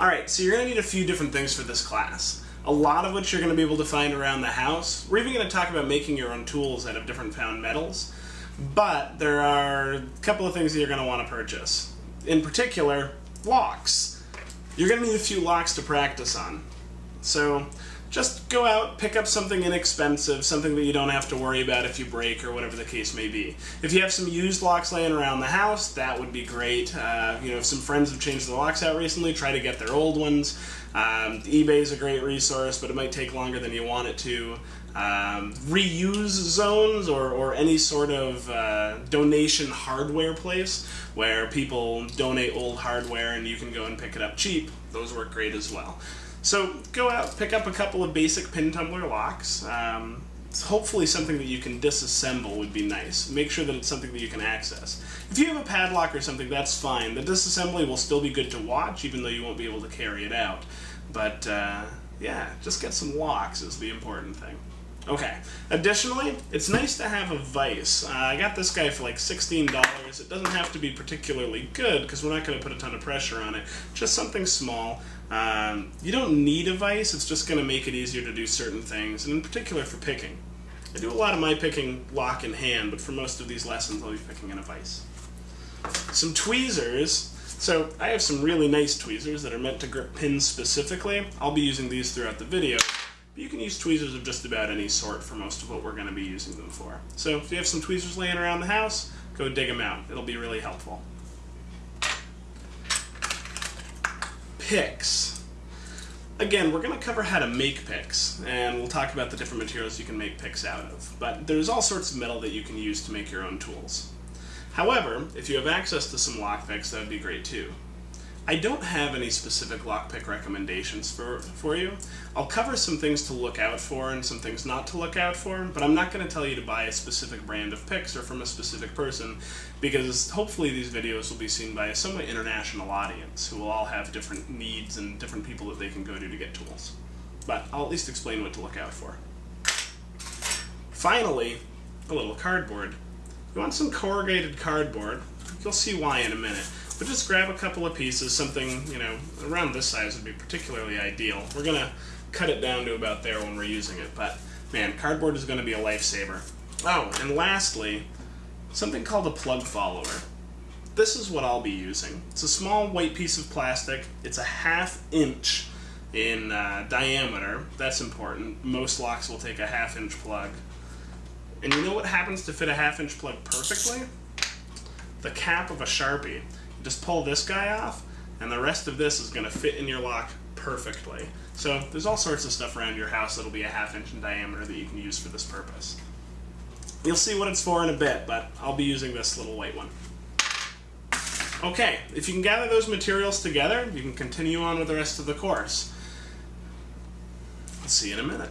Alright, so you're going to need a few different things for this class. A lot of which you're going to be able to find around the house. We're even going to talk about making your own tools out of different found metals. But there are a couple of things that you're going to want to purchase. In particular, locks. You're going to need a few locks to practice on. So just go out, pick up something inexpensive, something that you don't have to worry about if you break or whatever the case may be. If you have some used locks laying around the house, that would be great. Uh, you know, if some friends have changed the locks out recently, try to get their old ones. Um, eBay is a great resource, but it might take longer than you want it to. Um, reuse zones or, or any sort of uh, donation hardware place where people donate old hardware and you can go and pick it up cheap. Those work great as well. So go out, pick up a couple of basic pin tumbler locks. Um, hopefully something that you can disassemble would be nice. Make sure that it's something that you can access. If you have a padlock or something, that's fine. The disassembly will still be good to watch, even though you won't be able to carry it out. But uh, yeah, just get some locks is the important thing. Okay. Additionally, it's nice to have a vise. Uh, I got this guy for like $16. It doesn't have to be particularly good because we're not going to put a ton of pressure on it. Just something small. Um, you don't need a vise, it's just going to make it easier to do certain things, and in particular for picking. I do a lot of my picking lock in hand, but for most of these lessons I'll be picking in a vise. Some tweezers. So I have some really nice tweezers that are meant to grip pins specifically. I'll be using these throughout the video. But you can use tweezers of just about any sort for most of what we're going to be using them for. So if you have some tweezers laying around the house, go dig them out. It'll be really helpful. Picks. Again, we're going to cover how to make picks, and we'll talk about the different materials you can make picks out of. But there's all sorts of metal that you can use to make your own tools. However, if you have access to some lock picks, that would be great too. I don't have any specific lockpick recommendations for, for you. I'll cover some things to look out for and some things not to look out for, but I'm not going to tell you to buy a specific brand of picks or from a specific person, because hopefully these videos will be seen by a somewhat international audience who will all have different needs and different people that they can go to to get tools. But I'll at least explain what to look out for. Finally, a little cardboard. You want some corrugated cardboard. You'll see why in a minute. But just grab a couple of pieces, something, you know, around this size would be particularly ideal. We're going to cut it down to about there when we're using it, but man, cardboard is going to be a lifesaver. Oh, and lastly, something called a plug follower. This is what I'll be using. It's a small white piece of plastic. It's a half inch in uh, diameter. That's important. Most locks will take a half inch plug. And you know what happens to fit a half inch plug perfectly? The cap of a Sharpie. Just pull this guy off, and the rest of this is going to fit in your lock perfectly. So there's all sorts of stuff around your house that'll be a half inch in diameter that you can use for this purpose. You'll see what it's for in a bit, but I'll be using this little white one. Okay, if you can gather those materials together, you can continue on with the rest of the course. I'll see you in a minute.